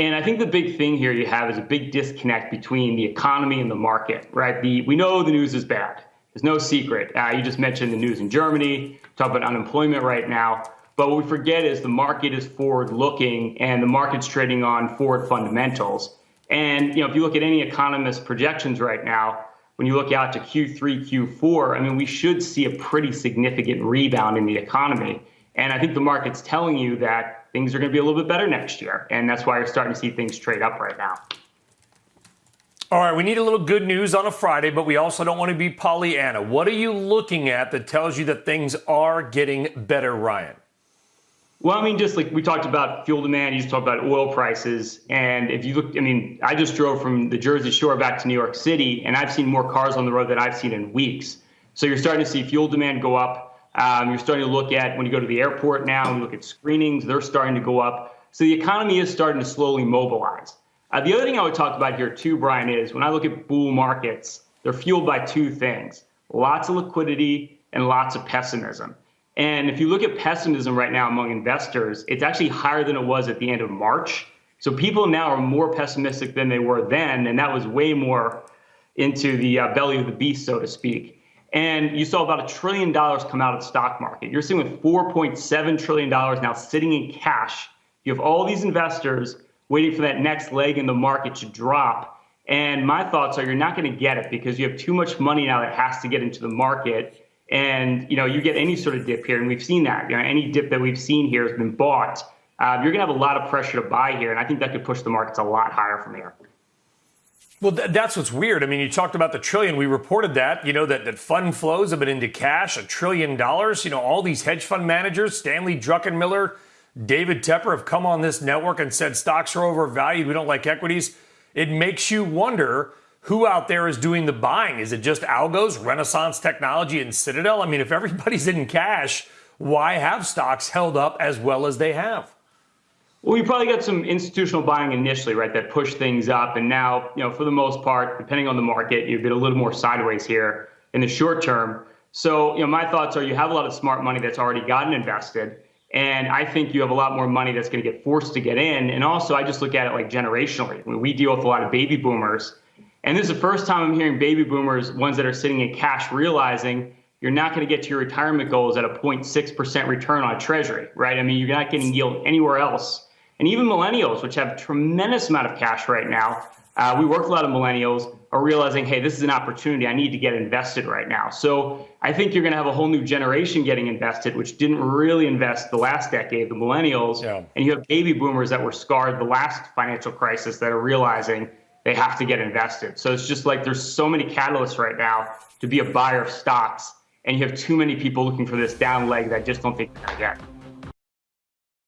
And I think the big thing here you have is a big disconnect between the economy and the market, right? The, we know the news is bad. There's no secret. Uh, you just mentioned the news in Germany, talk about unemployment right now. But what we forget is the market is forward looking and the market's trading on forward fundamentals. And you know, if you look at any economist projections right now, when you look out to Q3, Q4, I mean, we should see a pretty significant rebound in the economy. And I think the market's telling you that things are going to be a little bit better next year. And that's why you're starting to see things trade up right now. All right, we need a little good news on a Friday, but we also don't want to be Pollyanna. What are you looking at that tells you that things are getting better, Ryan? Well, I mean, just like we talked about fuel demand, you just talked about oil prices. And if you look, I mean, I just drove from the Jersey Shore back to New York City, and I've seen more cars on the road than I've seen in weeks. So you're starting to see fuel demand go up. Um, you're starting to look at when you go to the airport now, and look at screenings, they're starting to go up. So the economy is starting to slowly mobilize. Uh, the other thing I would talk about here too, Brian, is when I look at bull markets, they're fueled by two things lots of liquidity and lots of pessimism. And if you look at pessimism right now among investors, it's actually higher than it was at the end of March. So people now are more pessimistic than they were then, and that was way more into the uh, belly of the beast, so to speak. And you saw about a trillion dollars come out of the stock market. You're seeing with 4.7 trillion dollars now sitting in cash. You have all these investors waiting for that next leg in the market to drop. And my thoughts are you're not going to get it because you have too much money now that has to get into the market and you know you get any sort of dip here, and we've seen that. You know, any dip that we've seen here has been bought. Uh, you're going to have a lot of pressure to buy here, and I think that could push the markets a lot higher from here. Well, th- that's what's weird. I mean, you talked about the trillion. We reported that, you know, that, that fund flows have been into cash, a trillion dollars. You know, all these hedge fund managers, Stanley Druckenmiller, David Tepper, have come on this network and said stocks are overvalued. We don't like equities. It makes you wonder who out there is doing the buying? Is it just algos, Renaissance Technology, and Citadel? I mean, if everybody's in cash, why have stocks held up as well as they have? Well, you probably got some institutional buying initially, right, that pushed things up. And now, you know, for the most part, depending on the market, you've been a little more sideways here in the short term. So, you know, my thoughts are you have a lot of smart money that's already gotten invested. And I think you have a lot more money that's going to get forced to get in. And also, I just look at it like generationally. I mean, we deal with a lot of baby boomers and this is the first time I'm hearing baby boomers, ones that are sitting in cash, realizing you're not going to get to your retirement goals at a 0.6% return on treasury, right? I mean, you're not getting yield anywhere else. And even millennials, which have a tremendous amount of cash right now, uh, we work with a lot of millennials, are realizing, hey, this is an opportunity. I need to get invested right now. So I think you're going to have a whole new generation getting invested, which didn't really invest the last decade, the millennials. Yeah. And you have baby boomers that were scarred the last financial crisis that are realizing they have to get invested. So it's just like there's so many catalysts right now to be a buyer of stocks, and you have too many people looking for this down leg that just don't think they're going to get.